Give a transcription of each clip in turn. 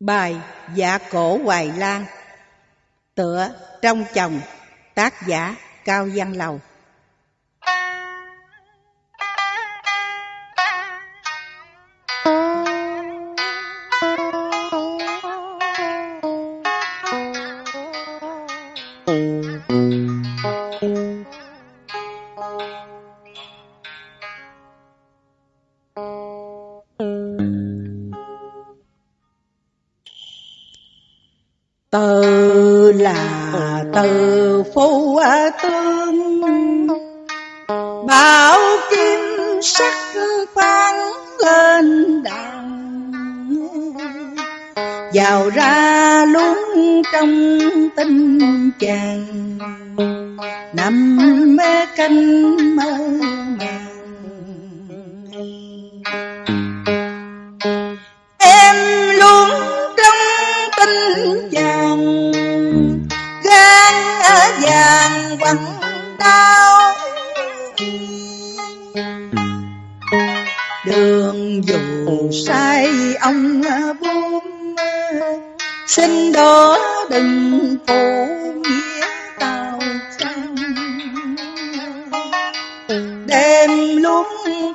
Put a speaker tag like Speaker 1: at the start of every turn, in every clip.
Speaker 1: Bài Dạ Cổ Hoài Lan. Tựa Trong Chồng. Tác giả Cao Văn Lầu. Từ là từ phu tương. Bảo kim sắc phán lên đàn. Vào ra luôn trong tinh chàng. Nằm mê canh mơ. Vàng đau Đường dù sai, ông buông Xin đó đừng phụ nghĩa tàu trăng Đêm luôn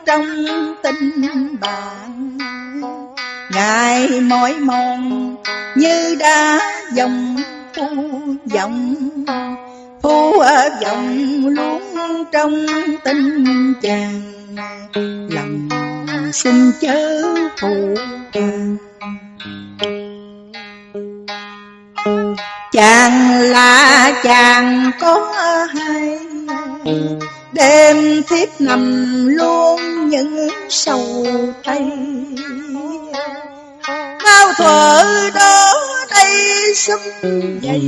Speaker 1: trong tình bạn, ngày mỏi mòn như đã dòng thu dòng thu ở dòng luôn trong tình chàng, Lòng xin chớ phụ càng Chàng là chàng có hay Đêm thiếp nằm luôn những sầu tay. Bao thuở đó xúc dây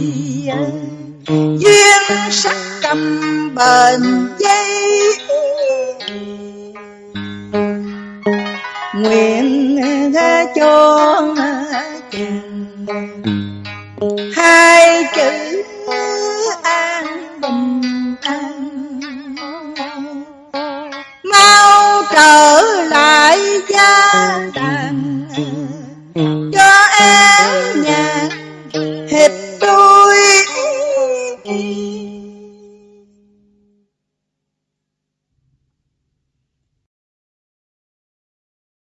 Speaker 1: duyên sắc cầm bền dây nguyện cho chàng hai chữ an bình an. Mau trở lại gia đàn cho em Música